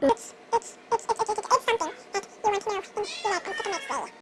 It's, it's, it's, it's, it's, it's, something that you want to know in your life and the next day.